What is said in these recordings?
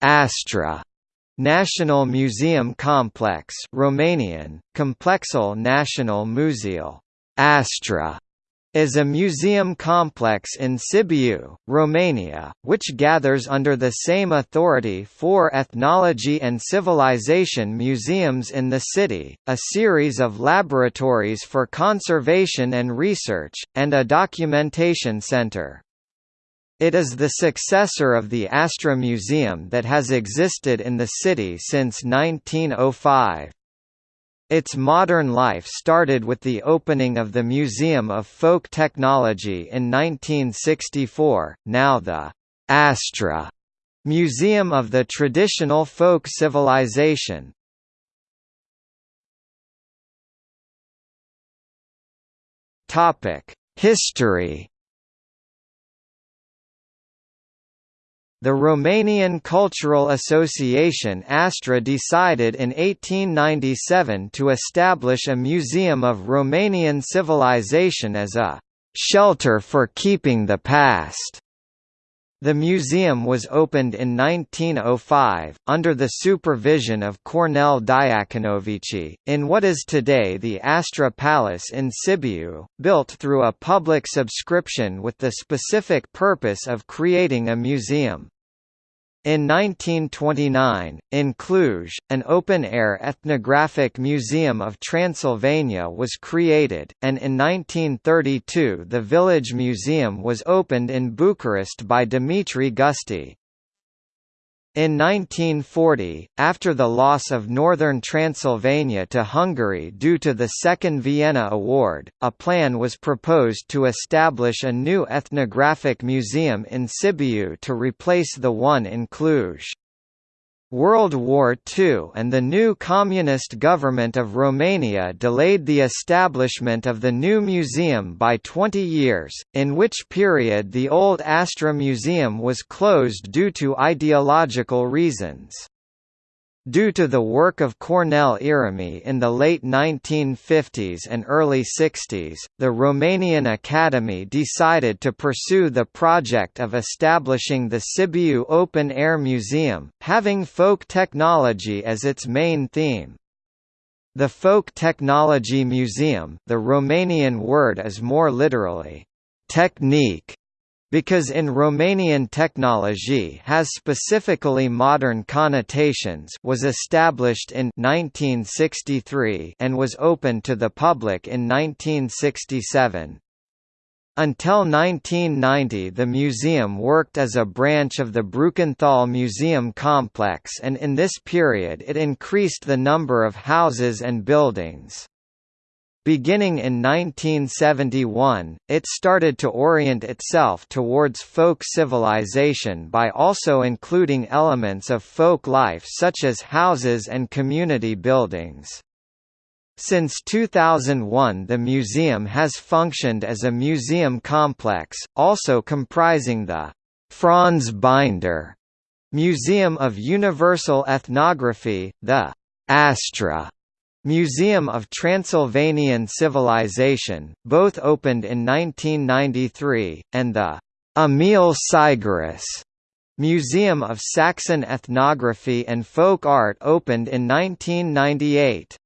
Astra National Museum Complex Romanian, Complexul National Muzeal Astra is a museum complex in Sibiu, Romania, which gathers under the same authority four ethnology and civilization museums in the city, a series of laboratories for conservation and research, and a documentation center. It is the successor of the Astra Museum that has existed in the city since 1905. Its modern life started with the opening of the Museum of Folk Technology in 1964, now the Astra Museum of the Traditional Folk Civilization. History The Romanian Cultural Association Astra decided in 1897 to establish a museum of Romanian civilization as a «shelter for keeping the past». The museum was opened in 1905, under the supervision of Cornel Diaconovici, in what is today the Astra Palace in Sibiu, built through a public subscription with the specific purpose of creating a museum. In 1929, in Cluj, an open-air ethnographic museum of Transylvania was created, and in 1932 the Village Museum was opened in Bucharest by Dimitri Gusti. In 1940, after the loss of northern Transylvania to Hungary due to the Second Vienna Award, a plan was proposed to establish a new ethnographic museum in Sibiu to replace the one in Cluj. World War II and the new communist government of Romania delayed the establishment of the new museum by 20 years, in which period the old Astra Museum was closed due to ideological reasons. Due to the work of Cornel Irimie in the late 1950s and early 60s, the Romanian Academy decided to pursue the project of establishing the Sibiu Open Air Museum, having folk technology as its main theme. The Folk Technology Museum the Romanian word is more literally, technique, because in Romanian technology has specifically modern connotations was established in 1963 and was open to the public in 1967. Until 1990 the museum worked as a branch of the Brukenthal Museum complex and in this period it increased the number of houses and buildings. Beginning in 1971, it started to orient itself towards folk civilization by also including elements of folk life such as houses and community buildings. Since 2001 the museum has functioned as a museum complex, also comprising the Franz Binder Museum of Universal Ethnography, the Astra Museum of Transylvanian Civilization, both opened in 1993, and the Emil Sigerus Museum of Saxon Ethnography and Folk Art opened in 1998.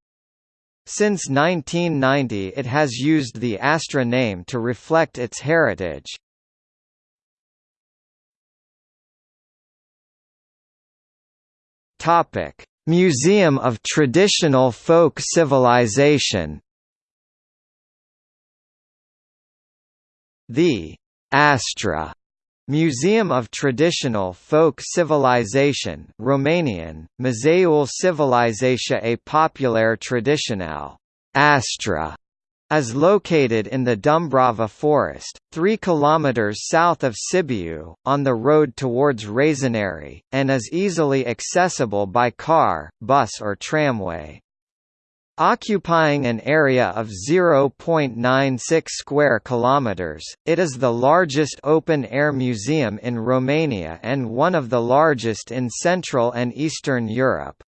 Since 1990 it has used the Astra name to reflect its heritage. Topic: Museum of Traditional Folk Civilization. The Astra Museum of Traditional Folk Civilization Romanian, Muzeul Civilizației Populare Tradiționale Astra is located in the Dumbrava Forest, 3 km south of Sibiu, on the road towards Rășinari, and is easily accessible by car, bus or tramway. Occupying an area of 0.96 square kilometers, it is the largest open-air museum in Romania and one of the largest in Central and Eastern Europe.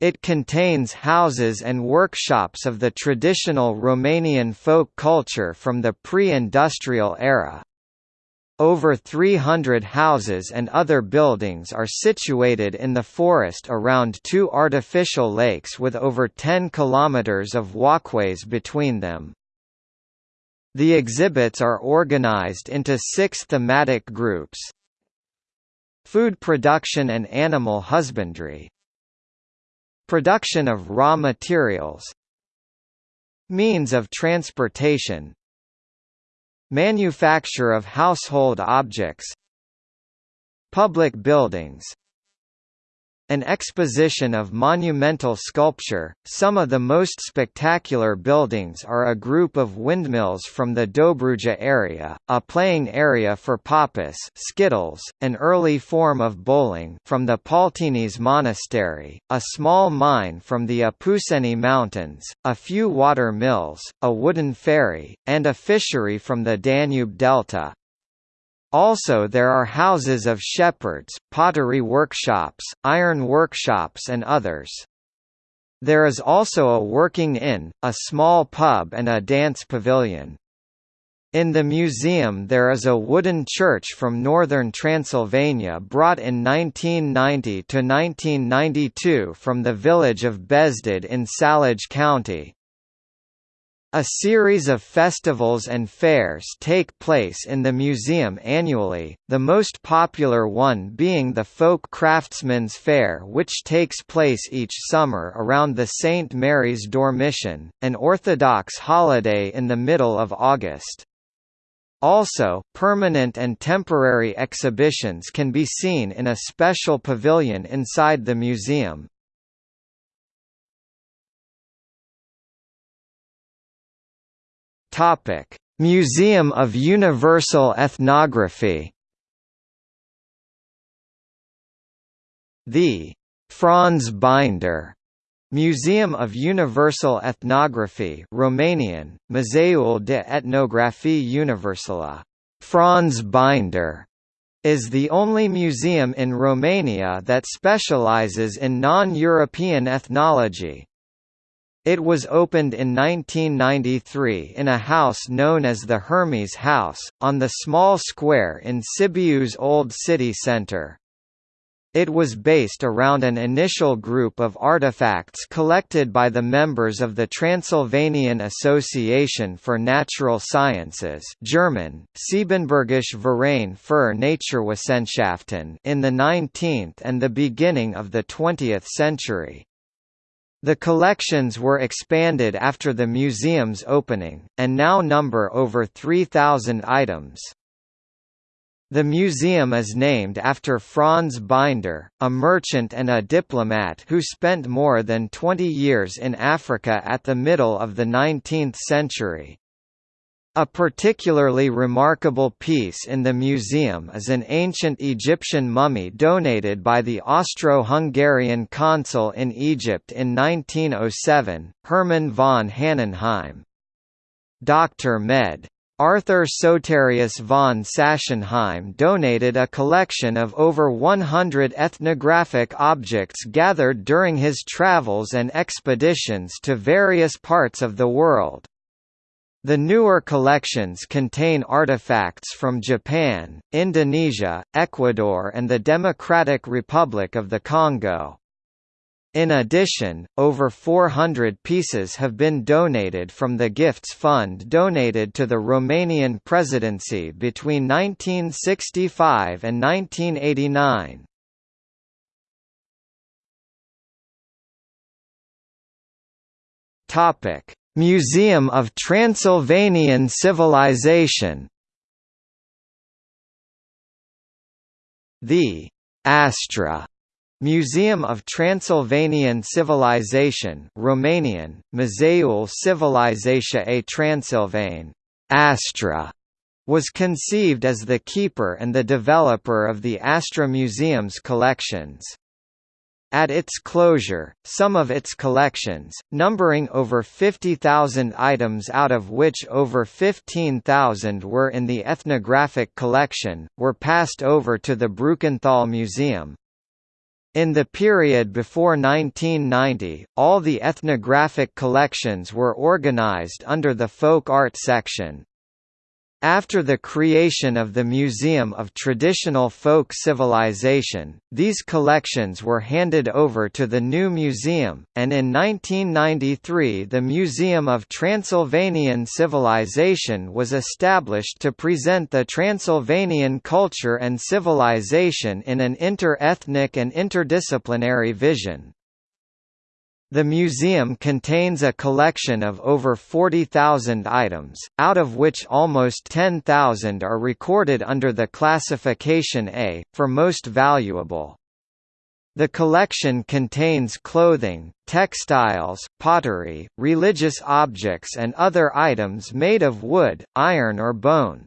It contains houses and workshops of the traditional Romanian folk culture from the pre-industrial era. Over 300 houses and other buildings are situated in the forest around two artificial lakes with over 10 kilometers of walkways between them. The exhibits are organized into six thematic groups. Food production and animal husbandry Production of raw materials Means of transportation Manufacture of household objects Public buildings an exposition of monumental sculpture. Some of the most spectacular buildings are a group of windmills from the Dobruja area, a playing area for poppies, skittles, an early form of bowling from the Paltinis Monastery, a small mine from the Apuseni Mountains, a few water mills, a wooden ferry, and a fishery from the Danube Delta. Also there are houses of shepherds, pottery workshops, iron workshops and others. There is also a working inn, a small pub and a dance pavilion. In the museum there is a wooden church from northern Transylvania brought in 1990–1992 from the village of Bezded in Salaj County. A series of festivals and fairs take place in the museum annually, the most popular one being the Folk Craftsman's Fair which takes place each summer around the St. Mary's Dormition, an Orthodox holiday in the middle of August. Also, permanent and temporary exhibitions can be seen in a special pavilion inside the museum. Topic: Museum of Universal Ethnography. The Franz Binder Museum of Universal Ethnography Romanian, Muzeul de Etnografie Universală Franz Binder is the only museum in Romania that specializes in non-European ethnology. It was opened in 1993 in a house known as the Hermes House, on the small square in Sibiu's old city centre. It was based around an initial group of artifacts collected by the members of the Transylvanian Association for Natural Sciences German, Siebenbürgische Verein für Naturwissenschaften in the 19th and the beginning of the 20th century. The collections were expanded after the museum's opening, and now number over 3,000 items. The museum is named after Franz Binder, a merchant and a diplomat who spent more than 20 years in Africa at the middle of the 19th century. A particularly remarkable piece in the museum is an ancient Egyptian mummy donated by the Austro-Hungarian consul in Egypt in 1907, Hermann von Hannenheim. Dr. Med. Arthur Soterius von Sachsenheim donated a collection of over 100 ethnographic objects gathered during his travels and expeditions to various parts of the world. The newer collections contain artifacts from Japan, Indonesia, Ecuador and the Democratic Republic of the Congo. In addition, over 400 pieces have been donated from the Gifts Fund donated to the Romanian presidency between 1965 and 1989. Topic: Museum of Transylvanian Civilization The Astra Museum of Transylvanian Civilization Romanian, Muzeul Civilizației Transilvane Astra, was conceived as the keeper and the developer of the Astra Museum's collections. At its closure, some of its collections, numbering over 50,000 items out of which over 15,000 were in the ethnographic collection, were passed over to the Brukenthal Museum. In the period before 1990, all the ethnographic collections were organized under the folk art section. After the creation of the Museum of Traditional Folk Civilization, these collections were handed over to the new museum, and in 1993 the Museum of Transylvanian Civilization was established to present the Transylvanian culture and civilization in an inter-ethnic and interdisciplinary vision. The museum contains a collection of over 40,000 items, out of which almost 10,000 are recorded under the classification A, for most valuable. The collection contains clothing, textiles, pottery, religious objects and other items made of wood, iron or bone.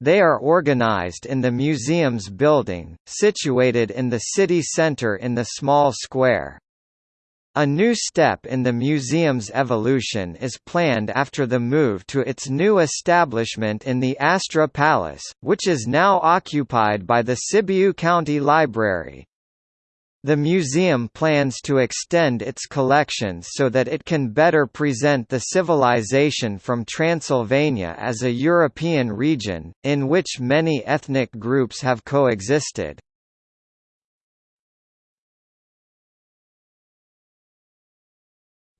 They are organized in the museum's building, situated in the city center in the small square. A new step in the museum's evolution is planned after the move to its new establishment in the Astra Palace, which is now occupied by the Sibiu County Library. The museum plans to extend its collections so that it can better present the civilization from Transylvania as a European region, in which many ethnic groups have coexisted.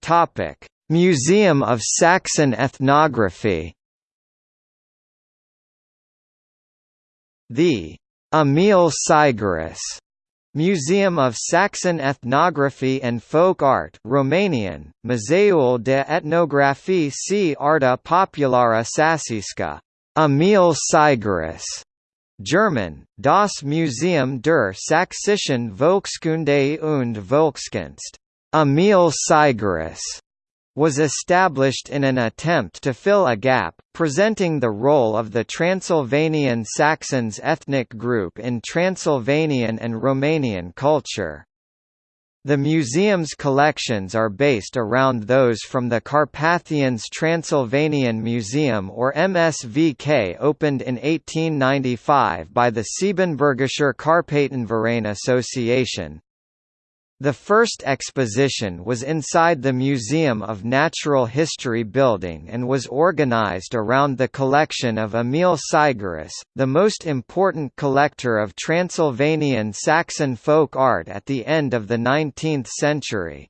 Topic: Museum of Saxon Ethnography. The Emil Sigerus Museum of Saxon Ethnography and Folk Art Romanian, Muzeul de Etnographie și Arta Populară Săsească, Emil Sigerus, German, Das Museum der Sächsischen Volkskunde und Volkskunst, Emil Sigerus was established in an attempt to fill a gap, presenting the role of the Transylvanian Saxons ethnic group in Transylvanian and Romanian culture. The museum's collections are based around those from the Carpathians Transylvanian Museum or MSVK opened in 1895 by the Siebenbürgischer Karpatenverein Association, the first exposition was inside the Museum of Natural History building and was organized around the collection of Emil Sigerus, the most important collector of Transylvanian Saxon folk art at the end of the 19th century.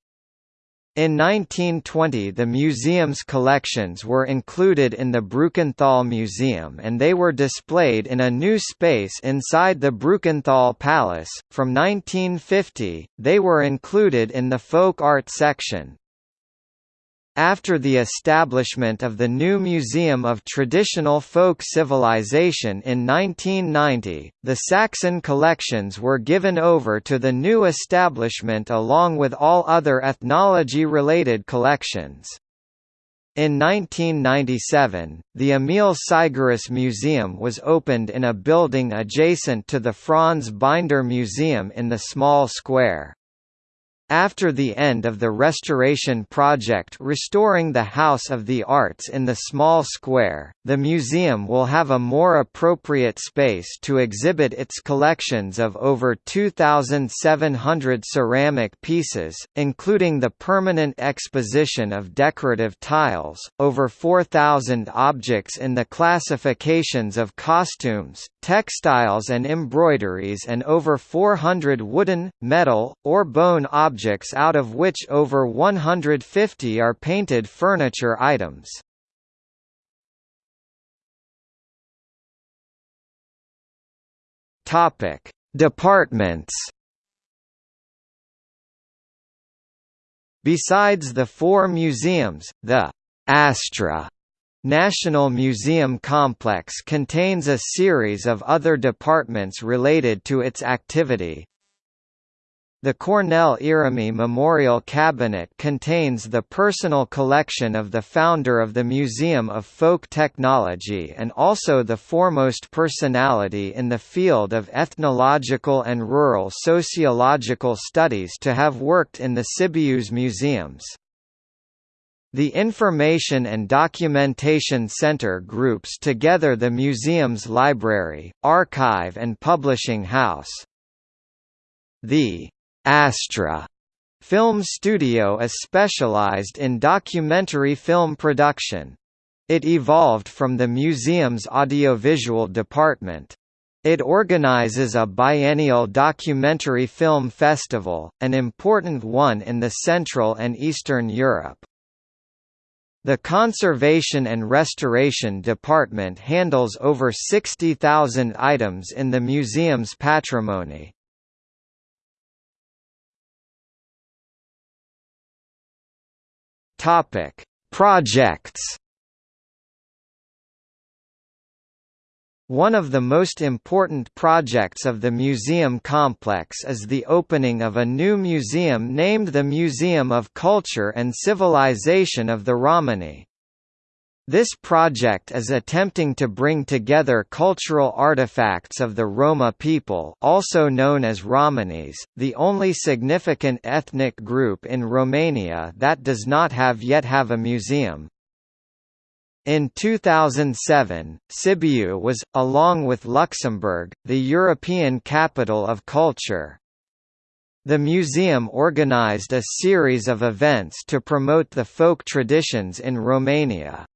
In 1920 the museum's collections were included in the Brukenthal Museum and they were displayed in a new space inside the Brukenthal Palace. From 1950, they were included in the folk art section. After the establishment of the new Museum of Traditional Folk Civilization in 1990, the Saxon collections were given over to the new establishment along with all other ethnology-related collections. In 1997, the Emil Sigerus Museum was opened in a building adjacent to the Franz Binder Museum in the small square. After the end of the restoration project restoring the House of the Arts in the small square, the museum will have a more appropriate space to exhibit its collections of over 2,700 ceramic pieces, including the permanent exposition of decorative tiles, over 4,000 objects in the classifications of costumes, textiles and embroideries and over 400 wooden, metal, or bone objects objects out of which over 150 are painted furniture items. Topic: Departments. Besides the four museums, the Astra National Museum Complex contains a series of other departments related to its activity, the Cornel Irimie Memorial Cabinet contains the personal collection of the founder of the Museum of Folk Technology and also the foremost personality in the field of ethnological and rural sociological studies to have worked in the Sibiu's museums. The Information and Documentation Center groups together the museum's library, archive and publishing house. The Astra Film Studio is specialized in documentary film production. It evolved from the museum's audiovisual department. It organizes a biennial documentary film festival, an important one in the Central and Eastern Europe. The Conservation and Restoration Department handles over 60,000 items in the museum's patrimony. Topic: Projects One of the most important projects of the museum complex is the opening of a new museum named the Museum of Culture and Civilization of the Romani. This project is attempting to bring together cultural artifacts of the Roma people also known as Romanis, the only significant ethnic group in Romania that does not have yet have a museum. In 2007, Sibiu was, along with Luxembourg, the European Capital of Culture. The museum organized a series of events to promote the folk traditions in Romania.